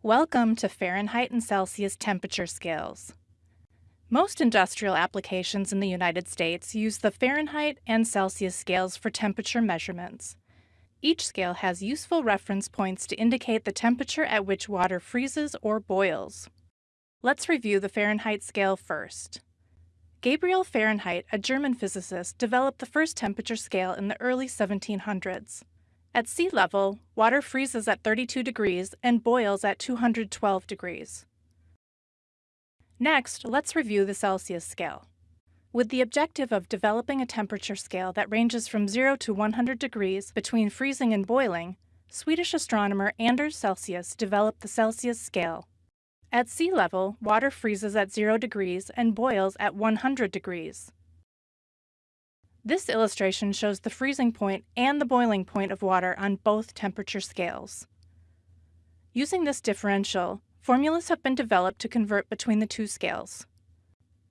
Welcome to Fahrenheit and Celsius temperature scales. Most industrial applications in the United States use the Fahrenheit and Celsius scales for temperature measurements. Each scale has useful reference points to indicate the temperature at which water freezes or boils. Let's review the Fahrenheit scale first. Gabriel Fahrenheit, a German physicist, developed the first temperature scale in the early 1700s. At sea level, water freezes at 32 degrees and boils at 212 degrees. Next, let's review the Celsius scale. With the objective of developing a temperature scale that ranges from 0 to 100 degrees between freezing and boiling, Swedish astronomer Anders Celsius developed the Celsius scale. At sea level, water freezes at 0 degrees and boils at 100 degrees. This illustration shows the freezing point and the boiling point of water on both temperature scales. Using this differential, formulas have been developed to convert between the two scales.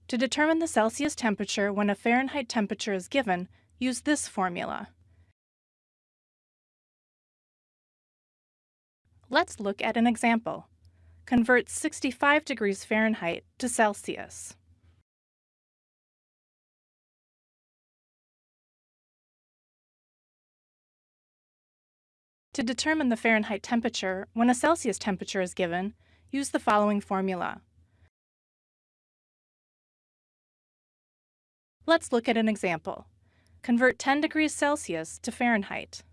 To determine the Celsius temperature when a Fahrenheit temperature is given, use this formula. Let's look at an example. Convert 65 degrees Fahrenheit to Celsius. To determine the Fahrenheit temperature, when a Celsius temperature is given, use the following formula. Let's look at an example. Convert 10 degrees Celsius to Fahrenheit.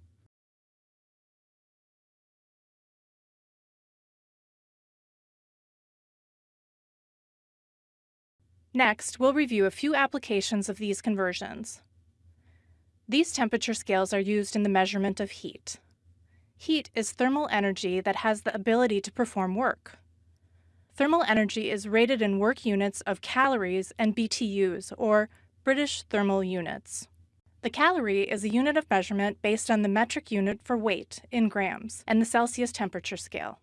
Next, we'll review a few applications of these conversions. These temperature scales are used in the measurement of heat. Heat is thermal energy that has the ability to perform work. Thermal energy is rated in work units of calories and BTUs, or British thermal units. The calorie is a unit of measurement based on the metric unit for weight in grams and the Celsius temperature scale.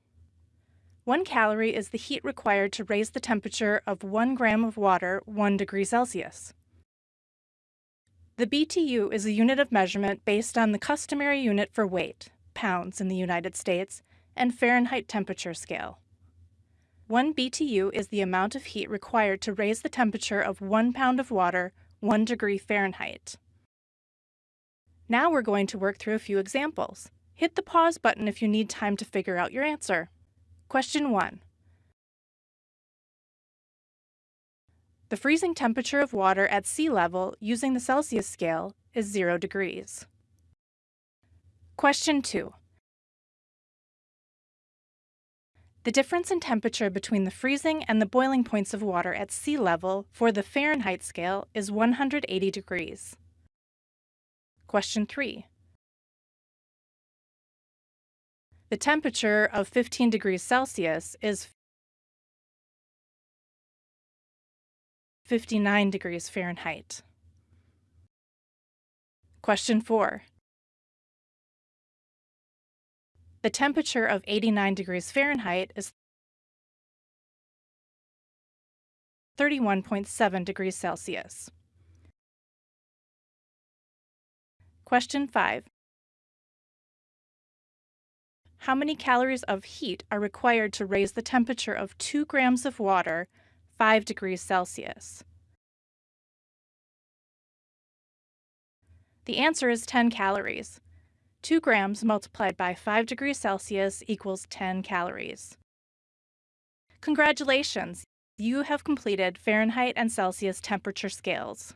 One calorie is the heat required to raise the temperature of 1 gram of water 1 degree Celsius. The BTU is a unit of measurement based on the customary unit for weight, pounds in the United States, and Fahrenheit temperature scale. 1 BTU is the amount of heat required to raise the temperature of 1 pound of water 1 degree Fahrenheit. Now we're going to work through a few examples. Hit the pause button if you need time to figure out your answer. Question 1. The freezing temperature of water at sea level using the Celsius scale is 0 degrees. Question 2. The difference in temperature between the freezing and the boiling points of water at sea level for the Fahrenheit scale is 180 degrees. Question 3. The temperature of 15 degrees Celsius is 59 degrees Fahrenheit. Question 4. The temperature of 89 degrees Fahrenheit is 31.7 degrees Celsius. Question 5. How many calories of heat are required to raise the temperature of 2 grams of water 5 degrees Celsius? The answer is 10 calories. 2 grams multiplied by 5 degrees Celsius equals 10 calories. Congratulations! You have completed Fahrenheit and Celsius temperature scales.